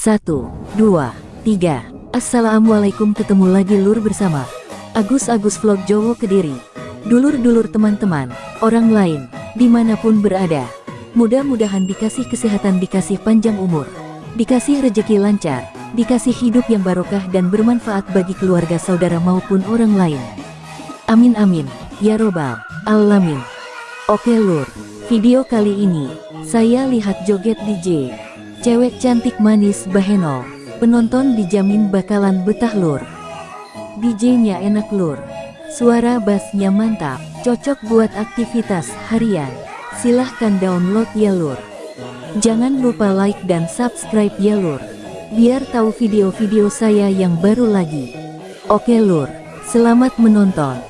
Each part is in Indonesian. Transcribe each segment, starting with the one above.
Satu, dua, tiga. Assalamualaikum ketemu lagi lur bersama Agus-Agus Vlog Jowo Kediri. Dulur-dulur teman-teman, orang lain, di mana pun berada. Mudah-mudahan dikasih kesehatan, dikasih panjang umur, dikasih rejeki lancar, dikasih hidup yang barokah dan bermanfaat bagi keluarga saudara maupun orang lain. Amin amin, ya robbal alamin. Oke lur, video kali ini, saya lihat joget DJ. Cewek cantik manis bahenol, penonton dijamin bakalan betah lur. DJ-nya enak lur, suara bassnya mantap, cocok buat aktivitas harian. Silahkan download ya lur. Jangan lupa like dan subscribe ya lur. Biar tahu video-video saya yang baru lagi. Oke lur, selamat menonton.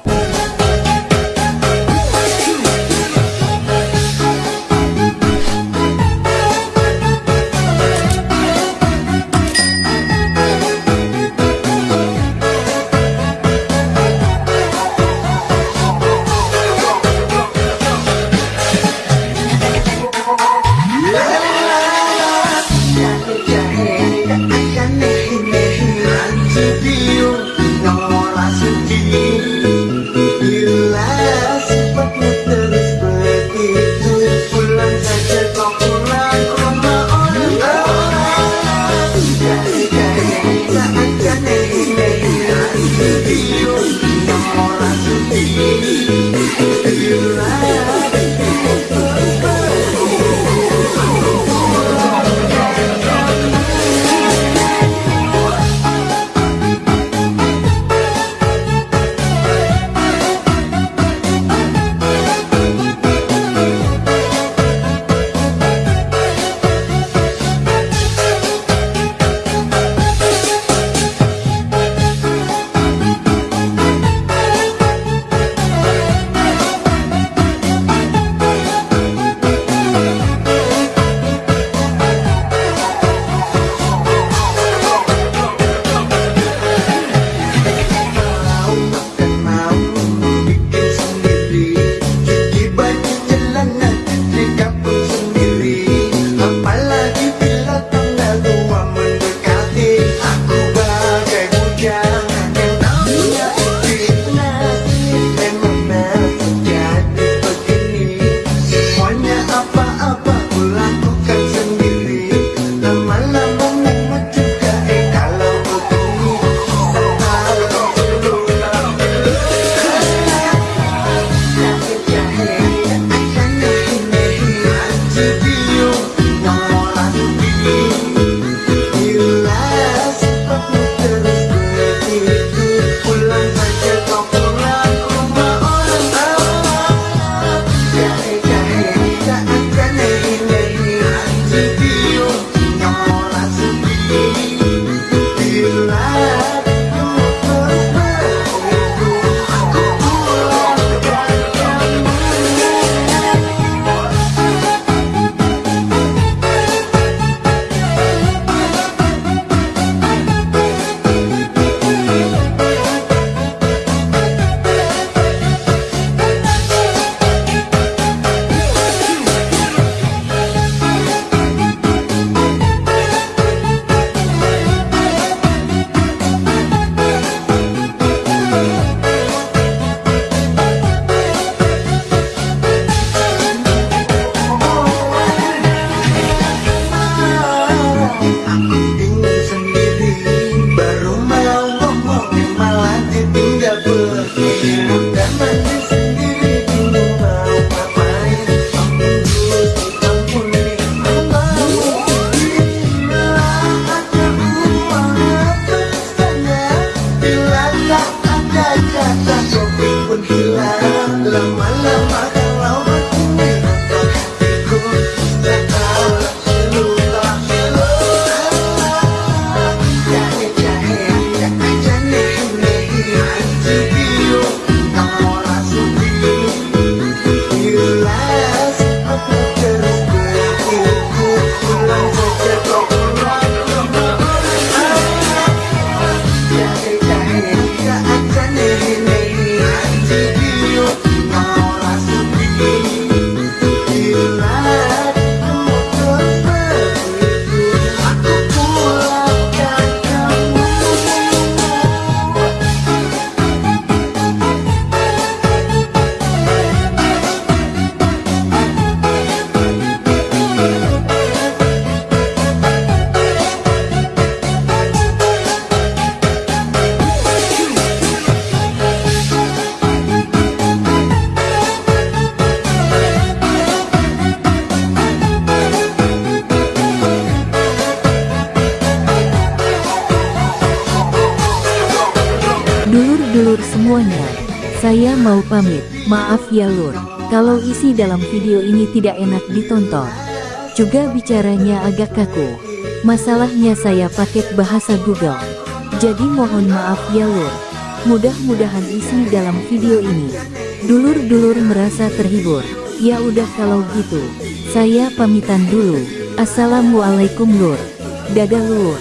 Semuanya. Saya mau pamit, maaf ya lur, kalau isi dalam video ini tidak enak ditonton. Juga bicaranya agak kaku. Masalahnya saya pakai bahasa Google. Jadi mohon maaf ya lur. Mudah-mudahan isi dalam video ini. Dulur-dulur merasa terhibur. Ya udah kalau gitu. Saya pamitan dulu. Assalamualaikum lur. Dadah lur.